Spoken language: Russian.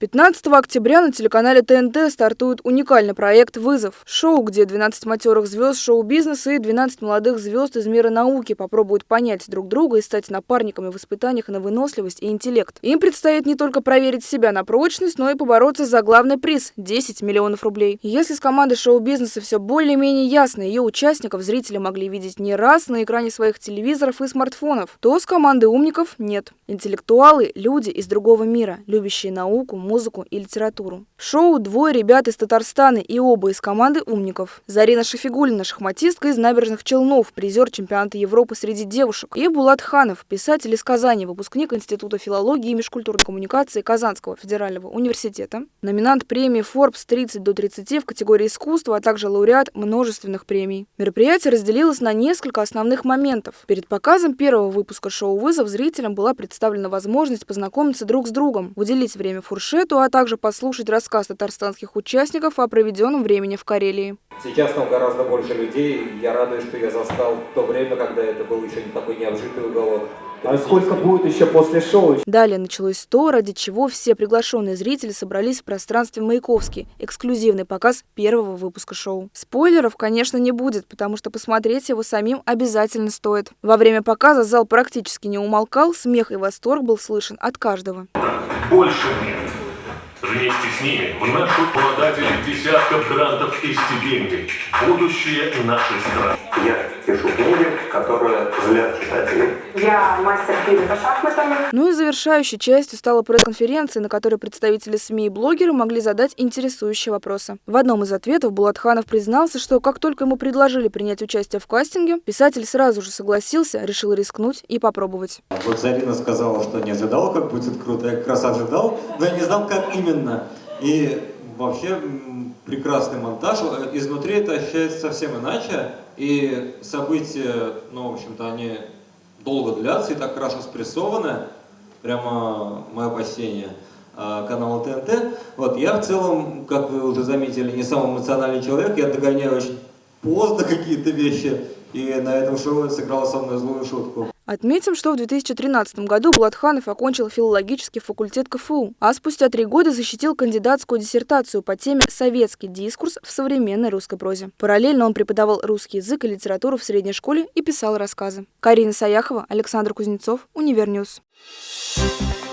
15 октября на телеканале ТНТ стартует уникальный проект «Вызов». Шоу, где 12 матерых звезд шоу-бизнеса и 12 молодых звезд из мира науки попробуют понять друг друга и стать напарниками в испытаниях на выносливость и интеллект. Им предстоит не только проверить себя на прочность, но и побороться за главный приз – 10 миллионов рублей. Если с командой шоу-бизнеса все более-менее ясно, ее участников зрители могли видеть не раз на экране своих телевизоров и смартфонов, то с командой умников нет. Интеллектуалы – люди из другого мира, любящие науку, музыку и литературу. В шоу двое ребят из Татарстана и оба из команды умников. Зарина Шафигулина – шахматистка из набережных Челнов, призер чемпионата Европы среди девушек. И Булат Ханов – писатель из Казани, выпускник Института филологии и межкультурной коммуникации Казанского федерального университета. Номинант премии Forbes 30 до 30 в категории искусства, а также лауреат множественных премий. Мероприятие разделилось на несколько основных моментов. Перед показом первого выпуска шоу «Вызов» зрителям была представлена возможность познакомиться друг с другом, уделить время фуршету, а также послушать рассказ татарстанских участников о проведенном времени в Карелии. Сейчас там гораздо больше людей. Я радуюсь, что я застал то время, когда это был еще не такой необжитый уголок. А сколько будет еще после шоу? Далее началось то, ради чего все приглашенные зрители собрались в пространстве Маяковский. Эксклюзивный показ первого выпуска шоу. Спойлеров, конечно, не будет, потому что посмотреть его самим обязательно стоит. Во время показа зал практически не умолкал, смех и восторг был слышен от каждого. Больше нет. Вместе с ними в нашу обладатели десятков грантов и стипендий. Будущее нашей страны. Я пишу книги, которые злят читателей. Я мастер фильма по шахматам. Ну и завершающей частью стала пресс-конференция, на которой представители СМИ и блогеры могли задать интересующие вопросы. В одном из ответов Булатханов признался, что как только ему предложили принять участие в кастинге, писатель сразу же согласился, решил рискнуть и попробовать. Вот Зарина сказала, что не ожидал, как будет круто. Я как раз ожидал, но я не знал, как именно. И вообще прекрасный монтаж. Изнутри это ощущается совсем иначе. И события, ну, в общем-то, они долго длятся и так хорошо спрессованы. Прямо мое почтение а, канала ТНТ. Вот, я в целом, как вы уже заметили, не самый эмоциональный человек. Я догоняю очень поздно какие-то вещи. И на этом шоу сыграла со мной злую шутку. Отметим, что в 2013 году Булат Ханов окончил филологический факультет КФУ, а спустя три года защитил кандидатскую диссертацию по теме «Советский дискурс в современной русской прозе». Параллельно он преподавал русский язык и литературу в средней школе и писал рассказы. Карина Саяхова, Александр Кузнецов, Univer News. Thank you